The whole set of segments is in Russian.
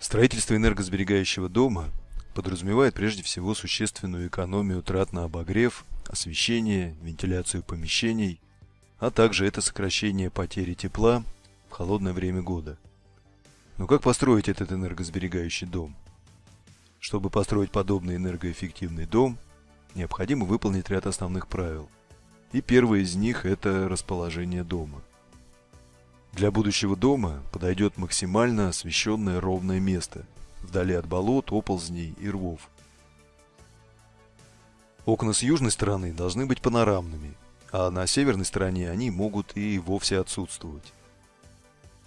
Строительство энергосберегающего дома подразумевает прежде всего существенную экономию трат на обогрев, освещение, вентиляцию помещений, а также это сокращение потери тепла в холодное время года. Но как построить этот энергосберегающий дом? Чтобы построить подобный энергоэффективный дом, необходимо выполнить ряд основных правил. И первое из них – это расположение дома. Для будущего дома подойдет максимально освещенное ровное место, вдали от болот, оползней и рвов. Окна с южной стороны должны быть панорамными, а на северной стороне они могут и вовсе отсутствовать.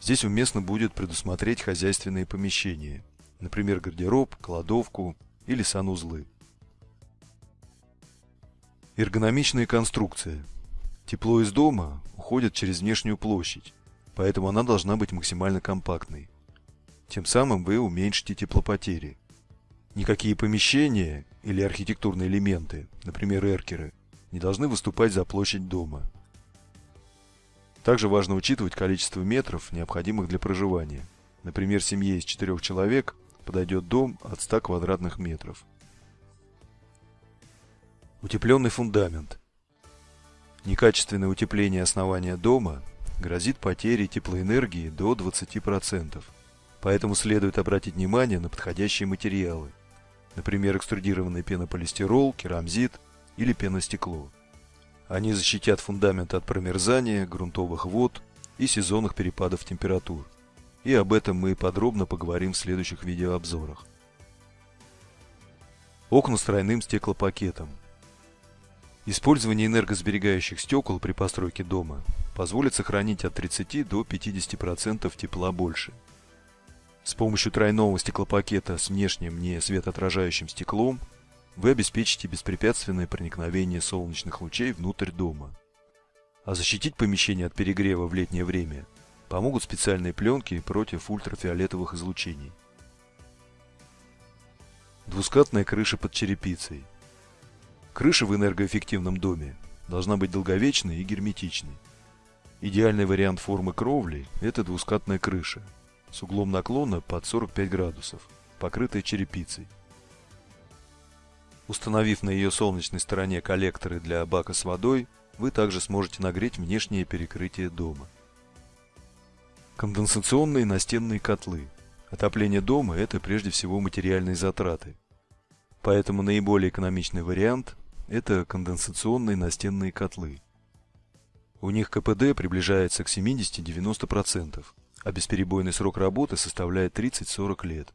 Здесь уместно будет предусмотреть хозяйственные помещения, например, гардероб, кладовку или санузлы. Эргономичная конструкция. Тепло из дома уходит через внешнюю площадь, поэтому она должна быть максимально компактной. Тем самым вы уменьшите теплопотери. Никакие помещения или архитектурные элементы, например, эркеры, не должны выступать за площадь дома. Также важно учитывать количество метров, необходимых для проживания. Например, семье из четырех человек подойдет дом от 100 квадратных метров. Утепленный фундамент. Некачественное утепление основания дома грозит потерей теплоэнергии до 20%. Поэтому следует обратить внимание на подходящие материалы. Например, экструдированный пенополистирол, керамзит или пеностекло. Они защитят фундамент от промерзания, грунтовых вод и сезонных перепадов температур. И об этом мы подробно поговорим в следующих видеообзорах. Окна с тройным стеклопакетом. Использование энергосберегающих стекол при постройке дома позволит сохранить от 30 до 50% тепла больше. С помощью тройного стеклопакета с внешним не светоотражающим стеклом вы обеспечите беспрепятственное проникновение солнечных лучей внутрь дома. А защитить помещение от перегрева в летнее время помогут специальные пленки против ультрафиолетовых излучений. Двускатная крыша под черепицей. Крыша в энергоэффективном доме должна быть долговечной и герметичной. Идеальный вариант формы кровли – это двускатная крыша с углом наклона под 45 градусов, покрытая черепицей. Установив на ее солнечной стороне коллекторы для бака с водой, вы также сможете нагреть внешнее перекрытие дома. Конденсационные настенные котлы. Отопление дома – это прежде всего материальные затраты. Поэтому наиболее экономичный вариант – это конденсационные настенные котлы. У них КПД приближается к 70-90%, а бесперебойный срок работы составляет 30-40 лет.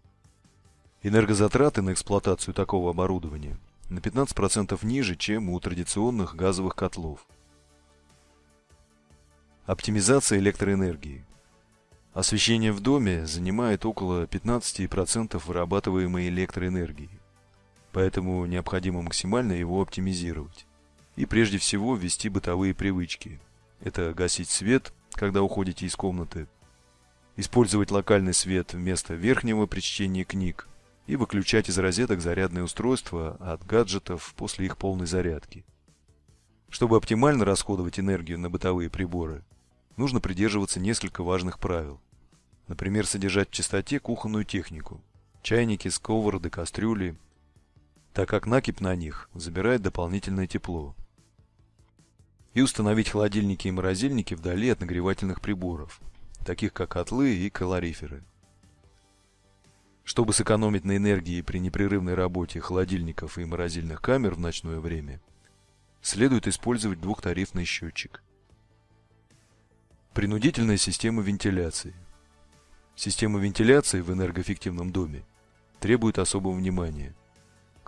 Энергозатраты на эксплуатацию такого оборудования на 15% ниже, чем у традиционных газовых котлов. Оптимизация электроэнергии. Освещение в доме занимает около 15% вырабатываемой электроэнергии, поэтому необходимо максимально его оптимизировать. И прежде всего ввести бытовые привычки. Это гасить свет, когда уходите из комнаты, использовать локальный свет вместо верхнего при чтении книг, и выключать из розеток зарядные устройства от гаджетов после их полной зарядки. Чтобы оптимально расходовать энергию на бытовые приборы, нужно придерживаться несколько важных правил. Например, содержать в чистоте кухонную технику, чайники, сковороды, кастрюли, так как накипь на них забирает дополнительное тепло. И установить холодильники и морозильники вдали от нагревательных приборов, таких как котлы и калориферы. Чтобы сэкономить на энергии при непрерывной работе холодильников и морозильных камер в ночное время, следует использовать двухтарифный счетчик. Принудительная система вентиляции. Система вентиляции в энергоэффективном доме требует особого внимания.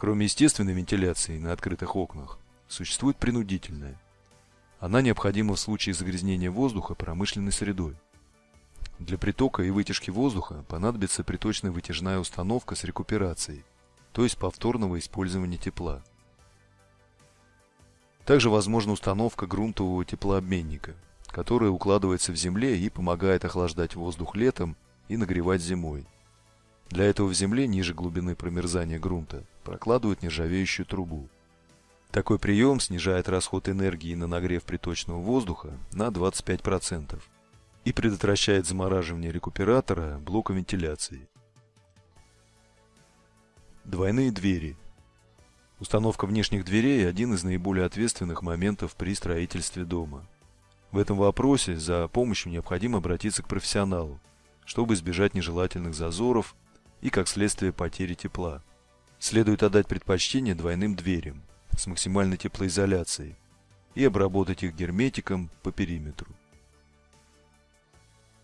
Кроме естественной вентиляции на открытых окнах, существует принудительная. Она необходима в случае загрязнения воздуха промышленной средой. Для притока и вытяжки воздуха понадобится приточная вытяжная установка с рекуперацией, то есть повторного использования тепла. Также возможна установка грунтового теплообменника, который укладывается в земле и помогает охлаждать воздух летом и нагревать зимой. Для этого в земле ниже глубины промерзания грунта прокладывают нержавеющую трубу. Такой прием снижает расход энергии на нагрев приточного воздуха на 25% и предотвращает замораживание рекуператора блока вентиляции. Двойные двери. Установка внешних дверей – один из наиболее ответственных моментов при строительстве дома. В этом вопросе за помощью необходимо обратиться к профессионалу, чтобы избежать нежелательных зазоров и, как следствие, потери тепла. Следует отдать предпочтение двойным дверям с максимальной теплоизоляцией и обработать их герметиком по периметру.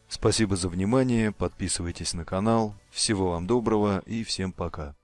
Спасибо за внимание, подписывайтесь на канал, всего вам доброго и всем пока.